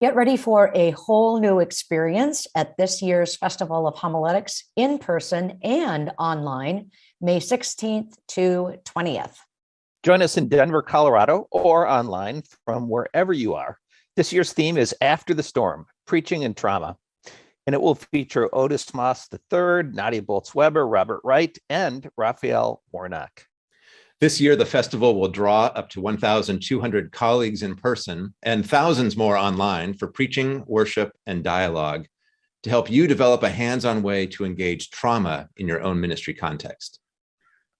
Get ready for a whole new experience at this year's Festival of Homiletics in person and online, May 16th to 20th. Join us in Denver, Colorado, or online from wherever you are. This year's theme is After the Storm, Preaching and Trauma. And it will feature Otis Moss III, Nadia Bolz-Weber, Robert Wright, and Raphael Warnock. This year, the festival will draw up to 1,200 colleagues in person and thousands more online for preaching, worship, and dialogue to help you develop a hands-on way to engage trauma in your own ministry context.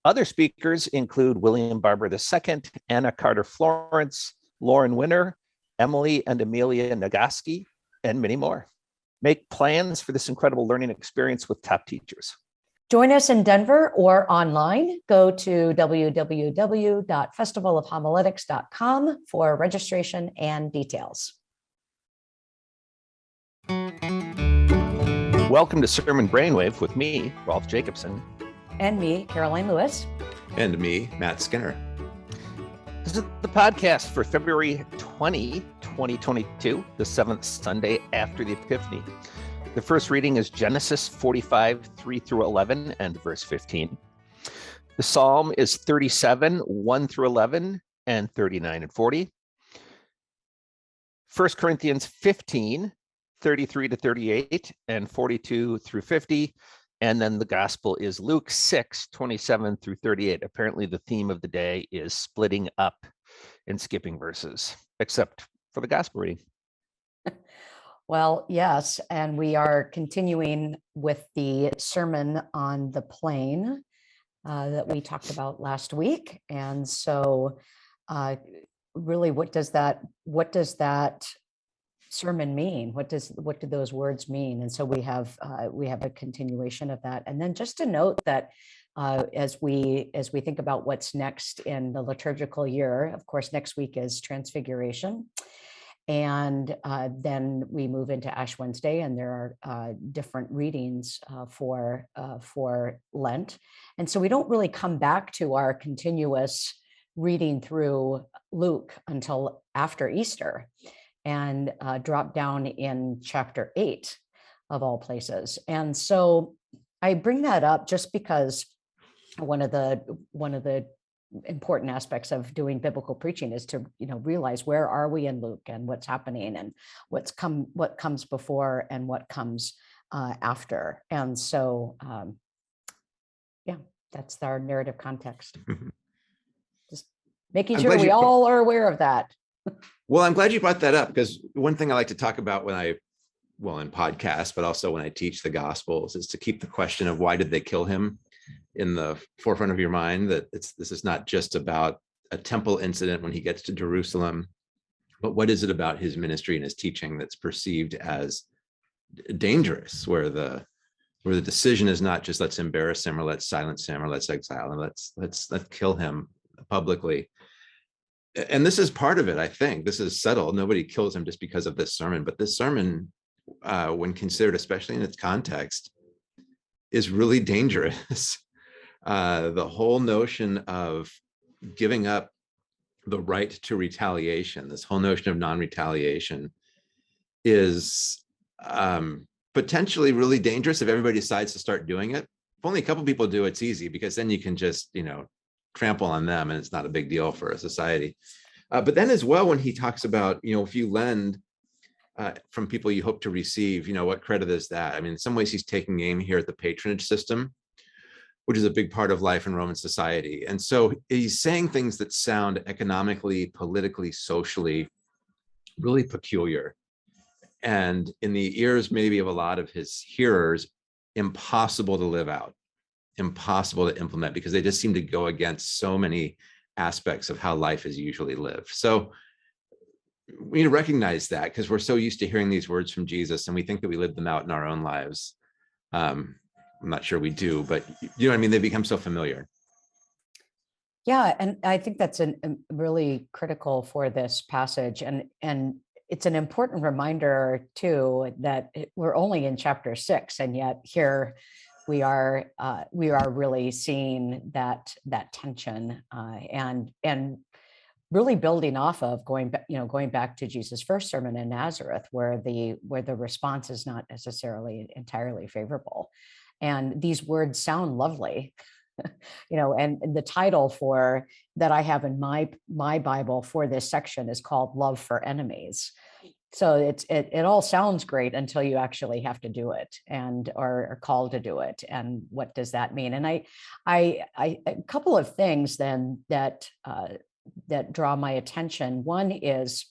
Other speakers include William Barber II, Anna Carter Florence, Lauren Winner, Emily and Amelia Nagoski, and many more. Make plans for this incredible learning experience with top teachers. Join us in Denver or online. Go to www.festivalofhomiletics.com for registration and details. Welcome to Sermon Brainwave with me, Rolf Jacobson. And me, Caroline Lewis. And me, Matt Skinner. This is the podcast for February 20, 2022, the seventh Sunday after the Epiphany. The first reading is Genesis 45, 3 through 11 and verse 15. The psalm is 37, 1 through 11 and 39 and 40. 1 Corinthians 15, 33 to 38 and 42 through 50. And then the gospel is Luke 6, 27 through 38. Apparently the theme of the day is splitting up and skipping verses, except for the gospel reading. Well, yes, and we are continuing with the sermon on the plain uh, that we talked about last week. And so uh, really, what does that, what does that sermon mean? What does, what do those words mean? And so we have, uh, we have a continuation of that. And then just to note that uh, as we as we think about what's next in the liturgical year, of course, next week is Transfiguration. And uh, then we move into Ash Wednesday, and there are uh, different readings uh, for uh, for Lent, and so we don't really come back to our continuous reading through Luke until after Easter, and uh, drop down in chapter eight of all places. And so I bring that up just because one of the one of the important aspects of doing biblical preaching is to you know realize where are we in luke and what's happening and what's come what comes before and what comes uh, after. And so um, yeah that's our narrative context. Just making I'm sure we all are aware of that. Well i'm glad you brought that up because one thing i like to talk about when i well in podcasts but also when i teach the gospels is to keep the question of why did they kill him in the forefront of your mind that it's this is not just about a temple incident when he gets to Jerusalem, but what is it about his ministry and his teaching that's perceived as dangerous, where the where the decision is not just let's embarrass him or let's silence him or let's exile him, let's let's let's kill him publicly. And this is part of it, I think. This is settled. Nobody kills him just because of this sermon, but this sermon, uh, when considered, especially in its context, is really dangerous. Uh, the whole notion of giving up the right to retaliation, this whole notion of non-retaliation is um, potentially really dangerous if everybody decides to start doing it. If only a couple people do, it's easy because then you can just, you know, trample on them and it's not a big deal for a society. Uh, but then as well, when he talks about, you know, if you lend uh, from people you hope to receive, you know, what credit is that? I mean, in some ways he's taking aim here at the patronage system, which is a big part of life in Roman society. And so he's saying things that sound economically, politically, socially, really peculiar. And in the ears maybe of a lot of his hearers, impossible to live out, impossible to implement because they just seem to go against so many aspects of how life is usually lived. So we need to recognize that because we're so used to hearing these words from Jesus and we think that we live them out in our own lives. Um, I'm not sure we do, but you know I mean? They become so familiar. Yeah, and I think that's an, a really critical for this passage. And, and it's an important reminder too, that we're only in chapter six and yet here we are uh, we are really seeing that that tension uh, and and really building off of going back, you know, going back to Jesus' first sermon in Nazareth, where the where the response is not necessarily entirely favorable. And these words sound lovely, you know, and the title for that I have in my my Bible for this section is called Love for Enemies. So it's it, it all sounds great until you actually have to do it and or are called to do it. And what does that mean? And I I, I a couple of things then that uh, that draw my attention. One is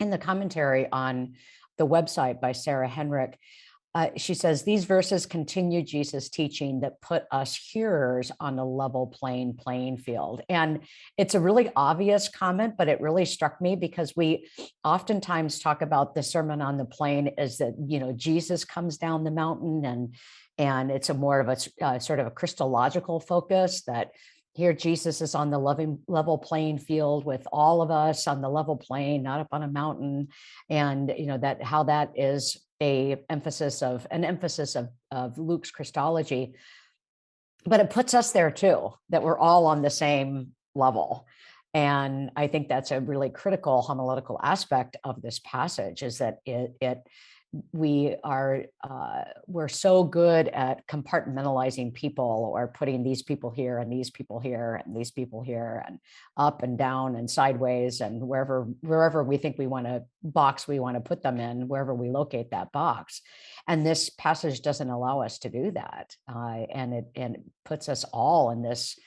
in the commentary on the website by Sarah Henrich, uh, she says, these verses continue Jesus' teaching that put us hearers on a level playing playing field. And it's a really obvious comment, but it really struck me because we oftentimes talk about the Sermon on the Plain as that, you know, Jesus comes down the mountain and and it's a more of a uh, sort of a Christological focus that here Jesus is on the loving level playing field with all of us on the level plane, not up on a mountain. And you know that how that is a emphasis of an emphasis of, of Luke's Christology, but it puts us there too, that we're all on the same level. And I think that's a really critical homiletical aspect of this passage is that it, it we are uh, we're so good at compartmentalizing people or putting these people here and these people here and these people here and up and down and sideways and wherever wherever we think we want to box we want to put them in wherever we locate that box. And this passage doesn't allow us to do that uh, and it and it puts us all in this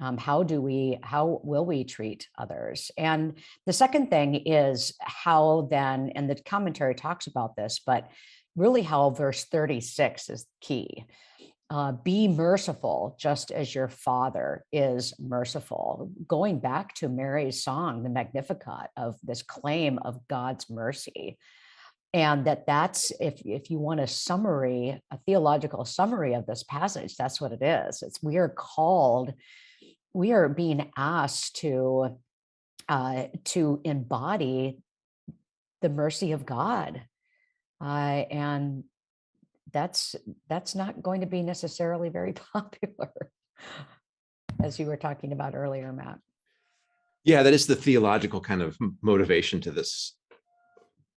um, how do we, how will we treat others? And the second thing is how then, and the commentary talks about this, but really how verse 36 is key. Uh, be merciful just as your father is merciful. Going back to Mary's song, the Magnificat of this claim of God's mercy. And that that's, if, if you want a summary, a theological summary of this passage, that's what it is. It's we are called we are being asked to uh, to embody the mercy of God, uh, and that's that's not going to be necessarily very popular, as you were talking about earlier, Matt. Yeah, that is the theological kind of motivation to this.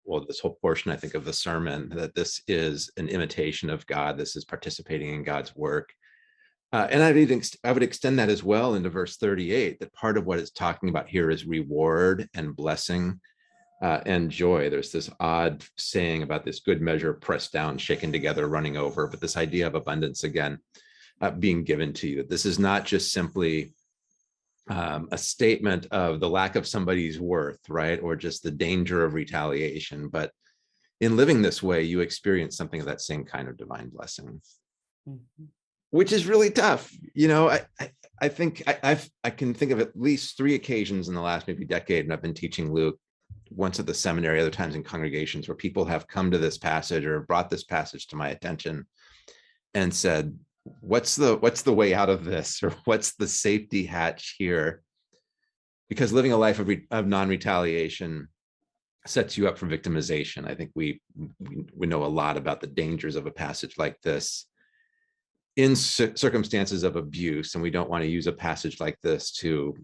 Well, this whole portion, I think, of the sermon, that this is an imitation of God. This is participating in God's work. Uh, and I would, I would extend that as well into verse 38, that part of what it's talking about here is reward and blessing uh, and joy. There's this odd saying about this good measure pressed down, shaken together, running over, but this idea of abundance again uh, being given to you. This is not just simply um, a statement of the lack of somebody's worth, right? Or just the danger of retaliation. But in living this way, you experience something of that same kind of divine blessing. Mm -hmm which is really tough. You know, I, I, I think I, I've, I can think of at least three occasions in the last maybe decade, and I've been teaching Luke once at the seminary, other times in congregations where people have come to this passage or brought this passage to my attention and said, what's the, what's the way out of this? Or what's the safety hatch here? Because living a life of, of non-retaliation sets you up for victimization. I think we, we, we know a lot about the dangers of a passage like this in circumstances of abuse, and we don't want to use a passage like this to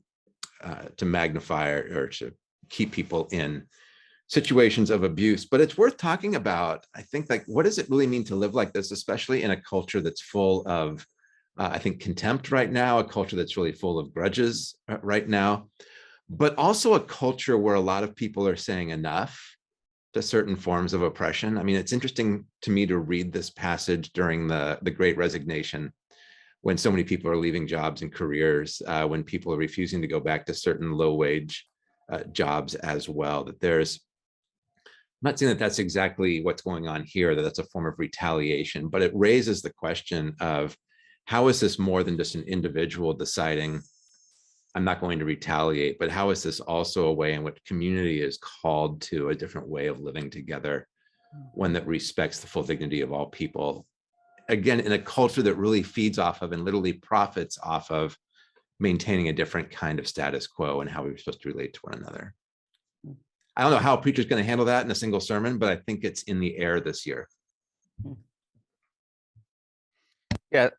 uh, to magnify or, or to keep people in situations of abuse, but it's worth talking about. I think like, what does it really mean to live like this, especially in a culture that's full of, uh, I think, contempt right now, a culture that's really full of grudges uh, right now, but also a culture where a lot of people are saying enough to certain forms of oppression. I mean, it's interesting to me to read this passage during the, the Great Resignation, when so many people are leaving jobs and careers, uh, when people are refusing to go back to certain low wage uh, jobs as well, that there's, not saying that that's exactly what's going on here, that that's a form of retaliation, but it raises the question of how is this more than just an individual deciding I'm not going to retaliate, but how is this also a way in which community is called to a different way of living together, mm. one that respects the full dignity of all people? Again, in a culture that really feeds off of and literally profits off of maintaining a different kind of status quo and how we're supposed to relate to one another. I don't know how preacher's going to handle that in a single sermon, but I think it's in the air this year. Yeah,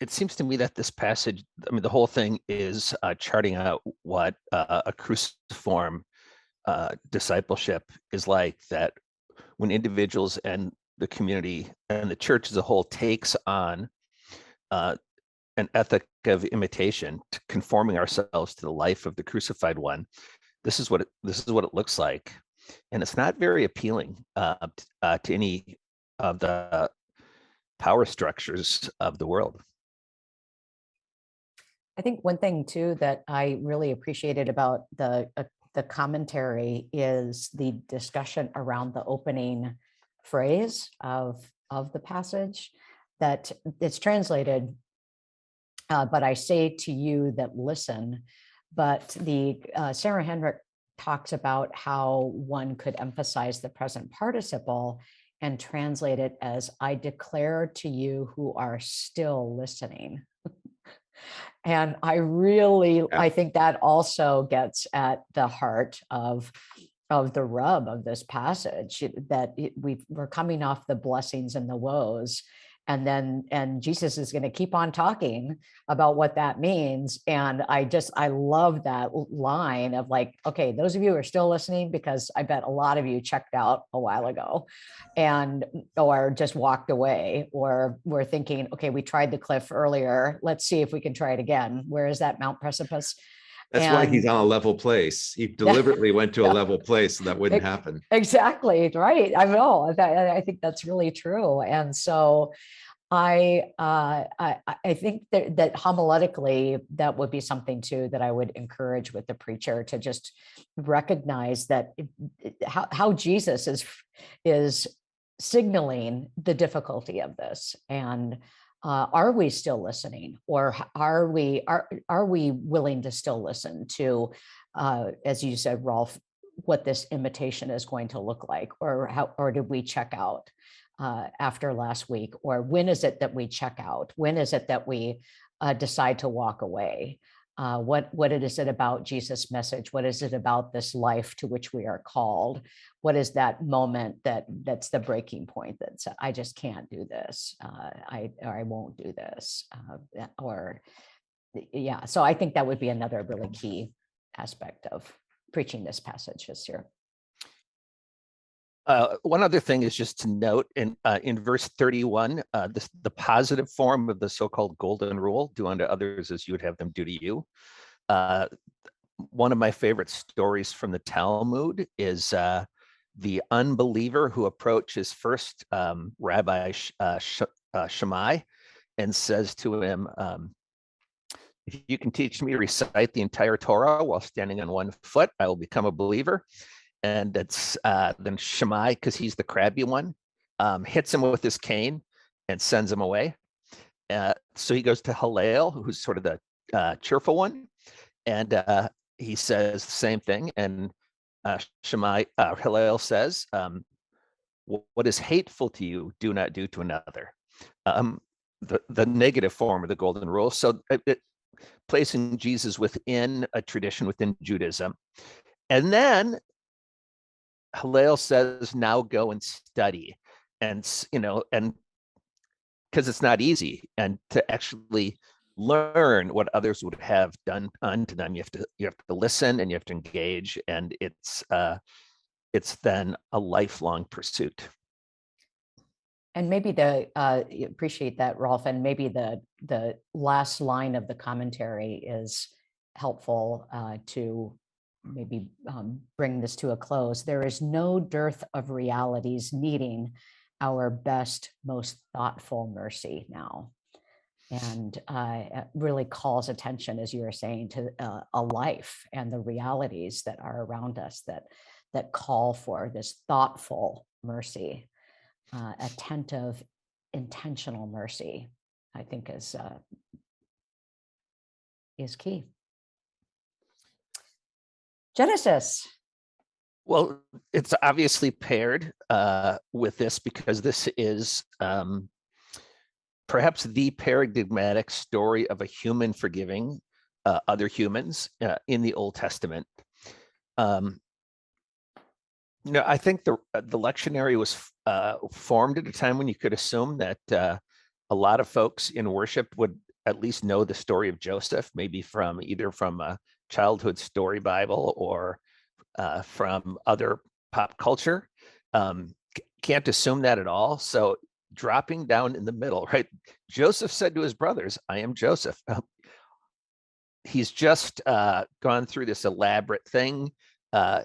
it seems to me that this passage, I mean, the whole thing is uh, charting out what uh, a cruciform uh, discipleship is like that when individuals and the community and the church as a whole takes on uh, an ethic of imitation, to conforming ourselves to the life of the crucified one. This is what it, this is what it looks like, and it's not very appealing uh, uh, to any of the power structures of the world. I think one thing too that I really appreciated about the uh, the commentary is the discussion around the opening phrase of of the passage that it's translated uh, but I say to you that listen but the uh, Sarah Henrich talks about how one could emphasize the present participle and translate it as I declare to you who are still listening. and I really, I think that also gets at the heart of of the rub of this passage that we we're coming off the blessings and the woes and then and jesus is going to keep on talking about what that means. And i just i love that line of like okay those of you are still listening because i bet a lot of you checked out a while ago and or just walked away or we're thinking okay we tried the cliff earlier. Let's see if we can try it again. Where is that mount precipice That's why he's on a level place. He deliberately went to a level place so that wouldn't happen. Exactly, right. I know, that, I I think that's really true. And so I, uh, I, I- I think that, that homiletically, that would be something too, that I would encourage with the preacher to just recognize that it- it- how, how Jesus is, is signaling the difficulty of this and uh, are we still listening? Or are we are are we willing to still listen to uh, as you said rolf what this imitation is going to look like? Or how or did we check out uh, after last week? Or when is it that we check out? When is it that we uh, decide to walk away uh, what what is it about jesus message? What is it about this life to which we are called? What is that moment that that's the breaking point that i just can't do this. Uh, i or i won't do this uh, or yeah so i think that would be another really key aspect of preaching this passage this year Uh, one other thing is just to note in uh, in verse 31, uh, this, the positive form of the so-called golden rule: "Do unto others as you would have them do to you." Uh, one of my favorite stories from the Talmud is uh, the unbeliever who approaches first um, Rabbi Sh- uh, Sh- Shammai and says to him, um, "If you can teach me to recite the entire Torah while standing on one foot, I will become a believer." And it's uh, then Shammai, because he's the crabby one, um, hits him with his cane and sends him away. Uh, so he goes to Hillel, who's sort of the uh, cheerful one, and uh, he says the same thing. And uh, Shammai, uh, Hillel says, um, "What is hateful to you, do not do to another." Um, the the negative form of the golden rule. So it, it, placing Jesus within a tradition within Judaism, and then Hillel says, now go and study. And, you know, and because it's not easy and to actually learn what others would have done unto them, you have to, you have to listen and you have to engage and it's, uh, it's then a lifelong pursuit. And maybe the, uh, appreciate that, Rolf, and maybe the, the last line of the commentary is helpful uh, to maybe um, bring this to a close. There is no dearth of realities needing our best, most thoughtful mercy now. And uh, really calls attention, as you were saying, to uh, a life and the realities that are around us that that call for this thoughtful mercy uh, attentive, intentional mercy, I think is uh, is key. Genesis. Well, it's obviously paired uh, with this because this is um, perhaps the paradigmatic story of a human forgiving uh, other humans uh, in the Old Testament. Um, I think the uh, the lectionary was uh, formed at a time when you could assume that uh, a lot of folks in worship would at least know the story of Joseph, maybe from either from a childhood story Bible or uh, from other pop culture. Um, can't assume that at all. So dropping down in the middle, right? Joseph said to his brothers, I am Joseph. Um, He's just uh, gone through this elaborate thing. Uh,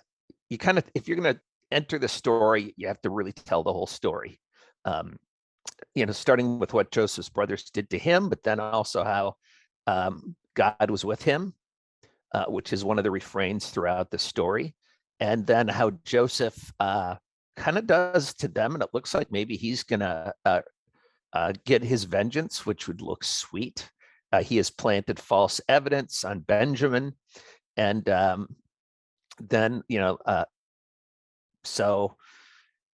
you kind of, if you're going to enter the story, you have to really tell the whole story. Um, you know, starting with what Joseph's brothers did to him, but then also how um, God was with him, uh, which is one of the refrains throughout the story. And then how Joseph uh, kind of does to them. And it looks like maybe he's to uh, uh, get his vengeance, which would look sweet. Uh, he has planted false evidence on Benjamin. And um, then, you know, uh, so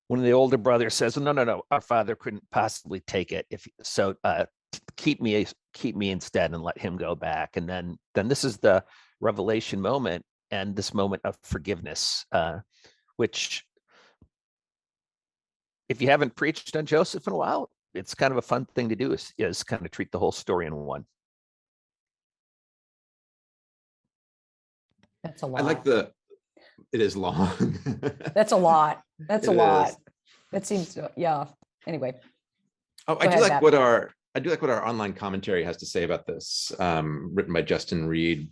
one of the older brothers says, no, no, no, our father couldn't possibly take it. If so, keep me, keep me instead and let him go back. And then, then this is the revelation moment and this moment of forgiveness, uh, which if you haven't preached on Joseph in a while, it's kind of a fun thing to do is, is kind of treat the whole story in one. That's a I like the, it is long. That's a lot. That's a It lot. is. That seems, to- yeah. Anyway, Oh, Go I do ahead, like Matt. what our, I do like what our online commentary has to say about this, um, written by Justin Reed,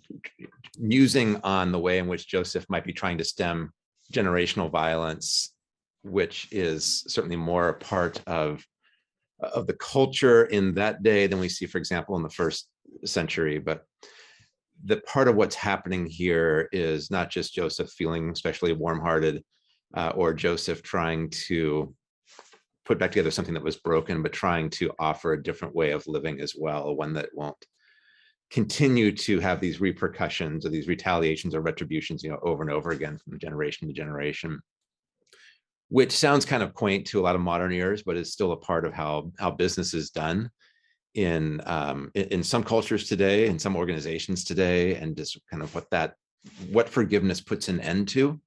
musing on the way in which Joseph might be trying to stem generational violence, which is certainly more a part of, of the culture in that day than we see, for example, in the first century, but the part of what's happening here is not just Joseph feeling especially warm-hearted, uh, or Joseph trying to put back together something that was broken, but trying to offer a different way of living as well, one that won't continue to have these repercussions or these retaliations or retributions, you know, over and over again from generation to generation. Which sounds kind of quaint to a lot of modern ears, but is still a part of how how business is done in um, in, some cultures today, in some organizations today, and just kind of what that what forgiveness puts an end to.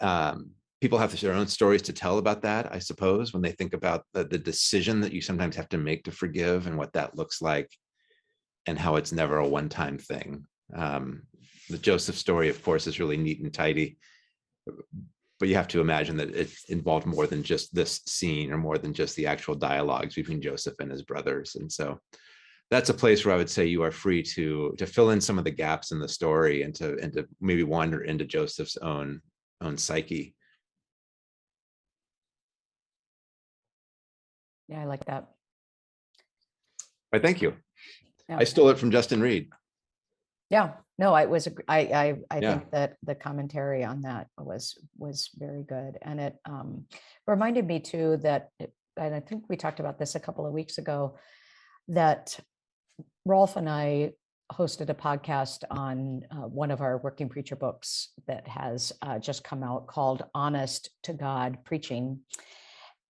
Um, people have their own stories to tell about that, I suppose, when they think about the, the decision that you sometimes have to make to forgive and what that looks like and how it's never a one-time thing. Um, the Joseph story, of course, is really neat and tidy. But you have to imagine that it involved more than just this scene or more than just the actual dialogues between Joseph and his brothers. And so that's a place where I would say you are free to to fill in some of the gaps in the story and to and to maybe wander into Joseph's own own psyche. Yeah, I like that. But thank you. Yeah. I stole it from Justin Reed. Yeah, no, I was, I, I, I Yeah. think that the commentary on that was, was very good. And it um, reminded me too that, and I think we talked about this a couple of weeks ago, that Rolf and I hosted a podcast on uh, one of our working preacher books that has uh, just come out called Honest to God Preaching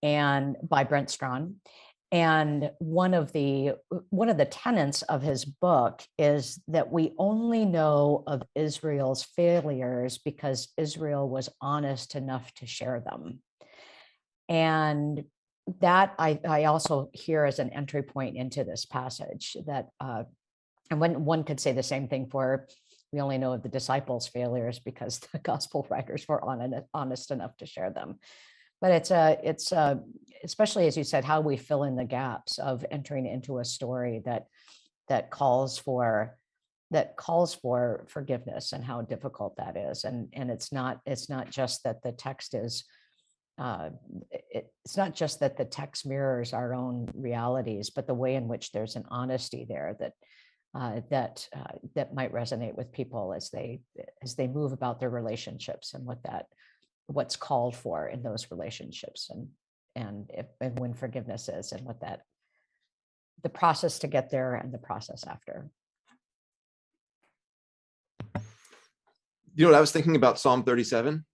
and by Brent Strawn. And one of the one of the tenets of his book is that we only know of Israel's failures because Israel was honest enough to share them. And that I, I also hear as an entry point into this passage that uh, and when one could say the same thing for we only know of the disciples' failures because the gospel writers were honest, honest enough to share them. But it's a, it's a, especially as you said, how we fill in the gaps of entering into a story that that calls for that calls for forgiveness and how difficult that is. And and it's not it's not just that the text is uh, it, it's not just that the text mirrors our own realities, but the way in which there's an honesty there that uh, that uh, that might resonate with people as they as they move about their relationships and what that what's called for in those relationships and and if and when forgiveness is and what that the process to get there and the process after. You know what I was thinking about Psalm 37?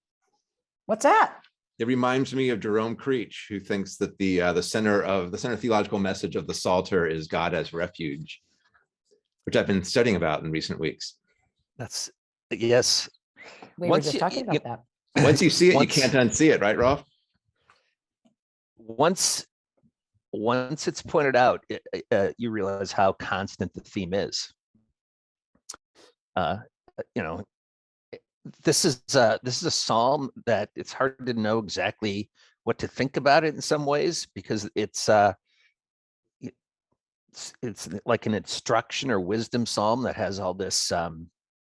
What's that? It reminds me of Jerome Creach, who thinks that the uh, the center of the center theological message of the Psalter is God as refuge, which I've been studying about in recent weeks. That's yes. We were just talking you- about that. Once you see it, you can't unsee it, right, Rolf? Once once it's pointed out, it- uh, you realize how constant the theme is. Uh, you know, this is uh, this is a psalm that it's hard to know exactly what to think about it in some ways because it's uh, it's, it's like an instruction or wisdom psalm that has all this um,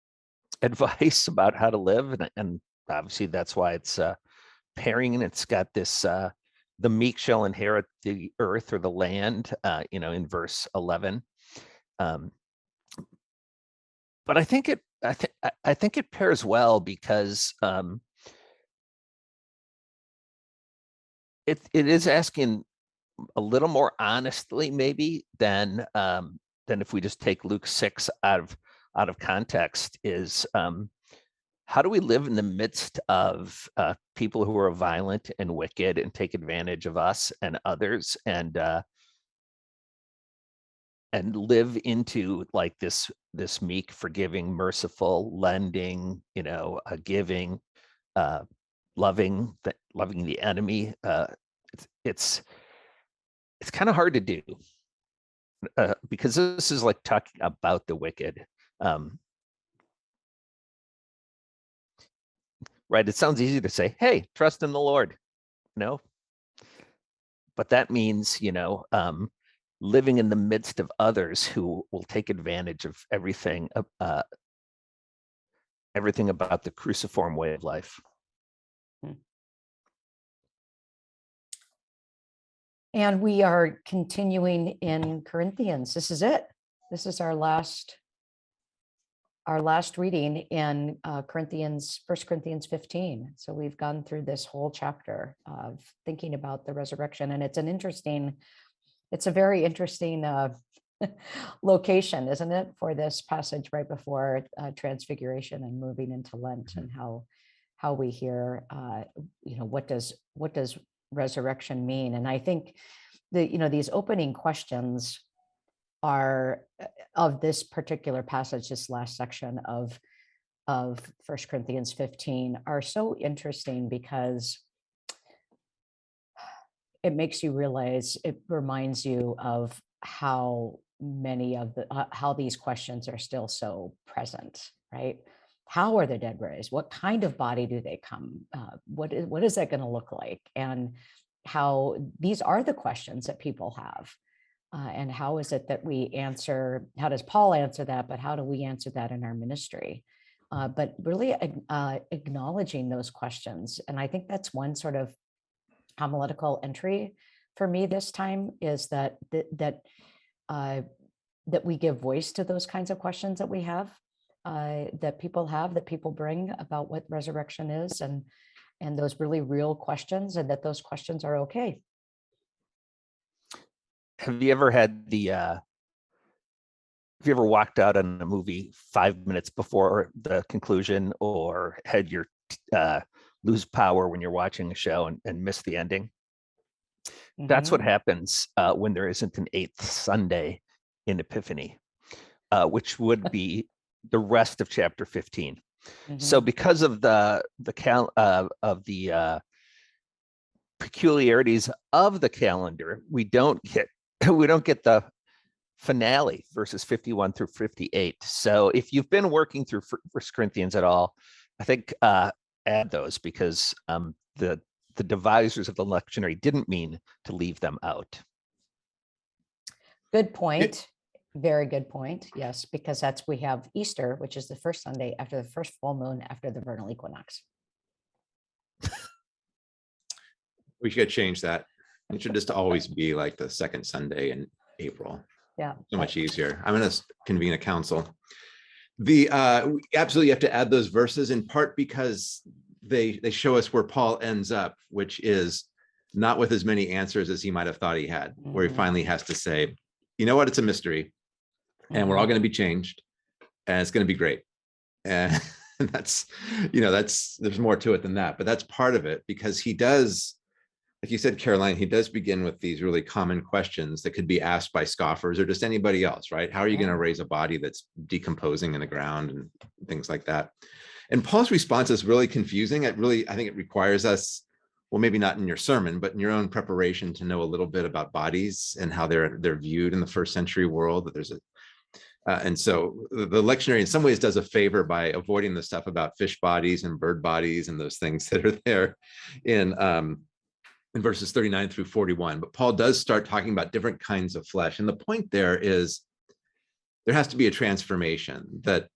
advice about how to live, and, and obviously that's why it's uh, pairing and it's got this uh, the meek shall inherit the earth or the land, uh, you know, in verse 11. Um, but I think it, I think, I think it pairs well because um, it it is asking a little more honestly, maybe than um, than if we just take Luke six out of out of context. Is um, how do we live in the midst of uh, people who are violent and wicked and take advantage of us and others and uh, and live into like this this meek forgiving merciful lending you know uh, giving uh loving the loving the enemy uh it's it's, it's kind of hard to do because this is like talking about the wicked um right? It sounds easy to say, hey, trust in the Lord. No. But that means, you know, um, living in the midst of others who will take advantage of everything, uh, everything about the cruciform way of life. And we are continuing in Corinthians. This is it. This is our last our last reading in uh, Corinthians, First Corinthians 15. So we've gone through this whole chapter of thinking about the resurrection, and it's an interesting, it's a very interesting uh, location, isn't it, for this passage right before uh, Transfiguration and moving into Lent, and how how we hear, uh, you know, what does what does resurrection mean? And I think the you know these opening questions are uh, of this particular passage, this last section of of First Corinthians 15 are so interesting because it makes you realize, it reminds you of how many of the, uh, how these questions are still so present, right? How are the dead raised? What kind of body do they come? Uh, what is, what is that going to look like? And how these are the questions that people have. Uh, and how is it that we answer, how does Paul answer that, but how do we answer that in our ministry? Uh, but really uh, acknowledging those questions. And I think that's one sort of homiletical entry for me this time is that that that, uh, that we give voice to those kinds of questions that we have, uh, that people have, that people bring about what resurrection is and and those really real questions and that those questions are okay have you ever had the uh have you ever walked out on a movie five minutes before the conclusion or had your uh lose power when you're watching a show and, and miss the ending that's what Mhm. happens uh when there isn't an eighth sunday in epiphany uh which would be the rest of chapter 15 so Mhm. because of the the cal uh, of the uh peculiarities of the calendar we don't get we don't get the finale verses 51 through 58 so if you've been working through first corinthians at all i think uh add those because um the the devisers of the lectionary didn't mean to leave them out Good point. Very good point. Yes, because that's, we have Easter, which is the first Sunday after the first full moon after the vernal equinox. We should change that. It should just always be like the second Sunday in April. Yeah. So much easier. I'm gonna convene a council. The, uh, we absolutely have to add those verses in part because they, they show us where Paul ends up, which is not with as many answers as he might have thought he had, where he Mhm. finally has to say, you know what, it's a mystery and we're all gonna be changed and it's gonna be great. And that's, you know, that's, there's more to it than that, but that's part of it because he does, like you said, Caroline, he does begin with these really common questions that could be asked by scoffers or just anybody else, right? How are you Yeah. gonna raise a body that's decomposing in the ground and things like that? And Paul's response is really confusing. It really, I think it requires us well, maybe not in your sermon, but in your own preparation to know a little bit about bodies and how they're they're viewed in the first century world. That there's a uh, and so the the lectionary in some ways does a favor by avoiding the stuff about fish bodies and bird bodies and those things that are there in um, in verses 39 through 41. But Paul does start talking about different kinds of flesh. And the point there is there has to be a transformation that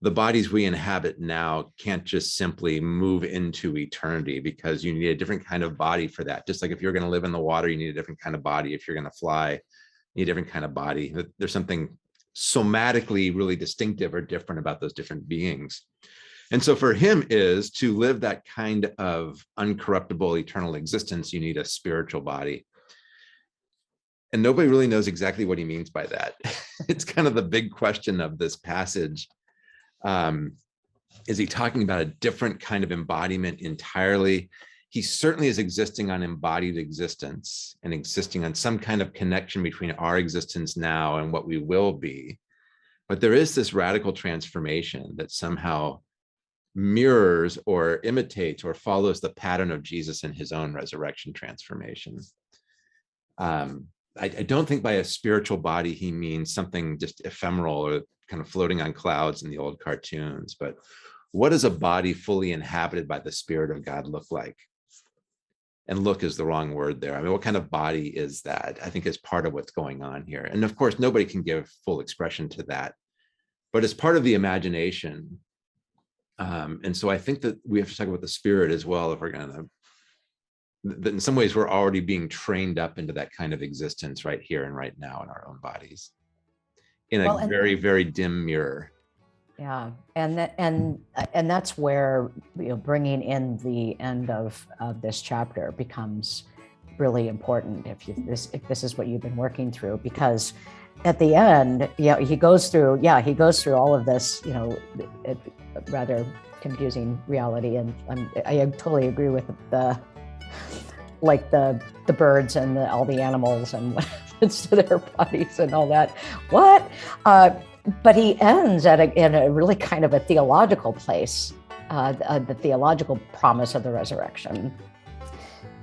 the bodies we inhabit now can't just simply move into eternity because you need a different kind of body for that. Just like if you're going to live in the water, you need a different kind of body. If you're going to fly, you need a different kind of body. There's something somatically really distinctive or different about those different beings. And so for him is to live that kind of uncorruptible eternal existence, you need a spiritual body. And nobody really knows exactly what he means by that. it's kind of the big question of this passage. Um, is he talking about a different kind of embodiment entirely? He certainly is existing on embodied existence and existing on some kind of connection between our existence now and what we will be. But there is this radical transformation that somehow mirrors or imitates or follows the pattern of Jesus in his own resurrection transformation. Um, I, I, don't think by a spiritual body he means something just ephemeral or kind of floating on clouds in the old cartoons, but what does a body fully inhabited by the spirit of God look like? And look is the wrong word there. I mean, what kind of body is that? I think is part of what's going on here. And of course, nobody can give full expression to that, but it's part of the imagination um, and so I think that we have to talk about the spirit as well if we're going to that in some ways we're already being trained up into that kind of existence right here and right now in our own bodies. In a well, very very dim mirror. Yeah and that and and that's where you know bringing in the end of of this chapter becomes really important if you this if this is what you've been working through because at the end, yeah, he goes through, yeah, he goes through all of this, you know, rather confusing reality. And I'm, i totally agree with the, like the the birds and the, all the animals and what happens to their bodies and all that. What? Uh, but he ends at a, in a really kind of a theological place, uh, uh, the theological promise of the resurrection.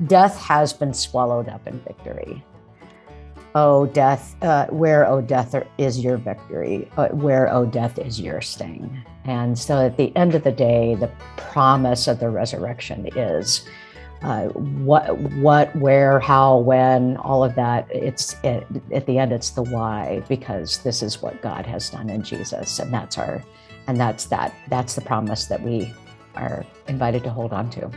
Death has been swallowed up in victory. Oh, death, uh, where, oh, death is your victory? Uh, where, oh, death is your sting? And so at the end of the day, the promise of the resurrection is uh, what, what, where, how, when, all of that. It's it, at the end, it's the why, because this is what God has done in Jesus. And that's our, and that's that, that's the promise that we are invited to hold on to.